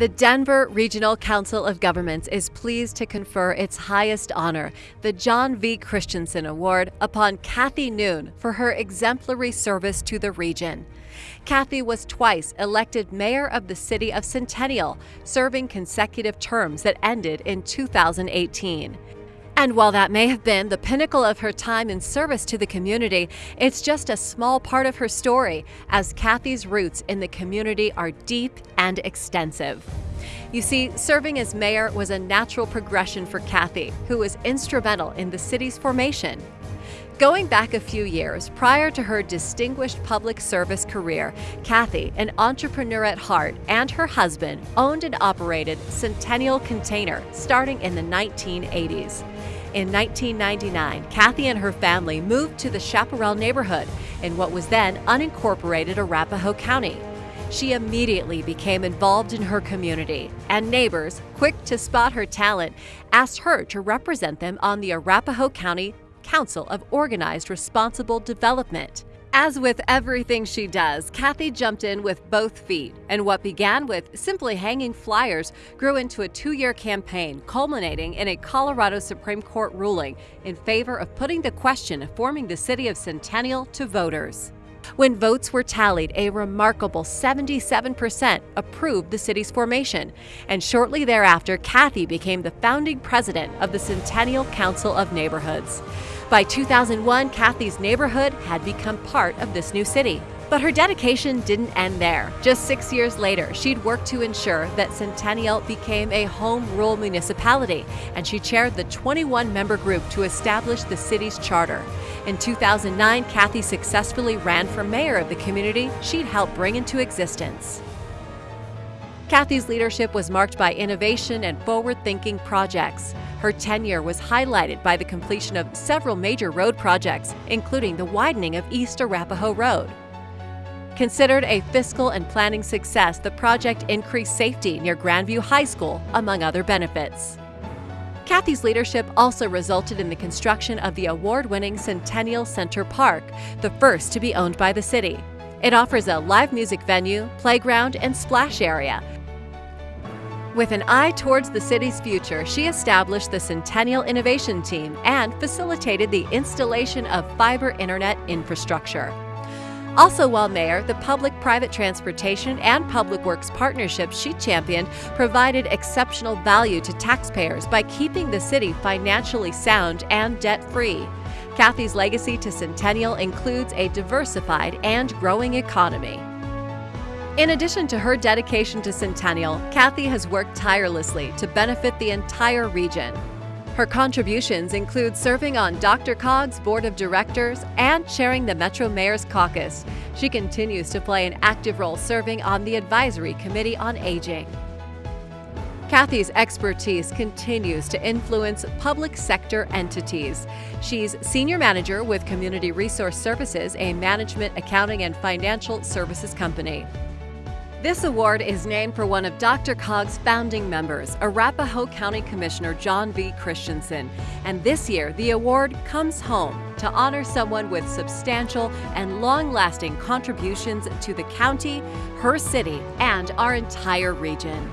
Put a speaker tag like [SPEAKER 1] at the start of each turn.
[SPEAKER 1] The Denver Regional Council of Governments is pleased to confer its highest honor, the John V. Christensen Award, upon Cathy Noon for her exemplary service to the region. Cathy was twice elected mayor of the city of Centennial, serving consecutive terms that ended in 2018. And while that may have been the pinnacle of her time in service to the community, it's just a small part of her story, as Cathy's roots in the community are deep and extensive. You see, serving as mayor was a natural progression for Cathy, who was instrumental in the city's formation. Going back a few years, prior to her distinguished public service career, Cathy, an entrepreneur at heart, and her husband owned and operated Centennial Container starting in the 1980s. In 1999, Cathy and her family moved to the Chaparral neighborhood in what was then unincorporated Arapahoe County. She immediately became involved in her community, and neighbors, quick to spot her talent, asked her to represent them on the Arapahoe County Council of Organized Responsible Development. As with everything she does, Cathy jumped in with both feet, and what began with simply hanging flyers grew into a two year campaign, culminating in a Colorado Supreme Court ruling in favor of putting the question of forming the city of Centennial to voters. When votes were tallied, a remarkable 77% approved the city's formation, and shortly thereafter, Cathy became the founding president of the Centennial Council of Neighborhoods. By 2001, Cathy's neighborhood had become part of this new city. But her dedication didn't end there. Just six years later, she'd worked to ensure that Centennial became a home rule municipality, and she chaired the 21 member group to establish the city's charter. In 2009, Cathy successfully ran for mayor of the community she'd helped bring into existence. Cathy's leadership was marked by innovation and forward thinking projects. Her tenure was highlighted by the completion of several major road projects, including the widening of East Arapahoe Road. Considered a fiscal and planning success, the project increased safety near Grandview High School, among other benefits. Cathy's leadership also resulted in the construction of the award-winning Centennial Center Park, the first to be owned by the city. It offers a live music venue, playground, and splash area. With an eye towards the city's future, she established the Centennial Innovation Team and facilitated the installation of fiber internet infrastructure. Also, while mayor, the public private transportation and public works partnerships she championed provided exceptional value to taxpayers by keeping the city financially sound and debt free. Cathy's legacy to Centennial includes a diversified and growing economy. In addition to her dedication to Centennial, Cathy has worked tirelessly to benefit the entire region. Her contributions include serving on DRCOG's board of directors and chairing the Metro Mayor's Caucus. She continues to play an active role serving on the Advisory Committee on Aging. Cathy's expertise continues to influence public sector entities. She's Senior Manager with Community Resource Services, a management, accounting, and financial services company. This award is named for one of DRCOG's founding members, Arapahoe County Commissioner John V. Christensen. And this year, the award comes home to honor someone with substantial and long-lasting contributions to the county, her city, and our entire region.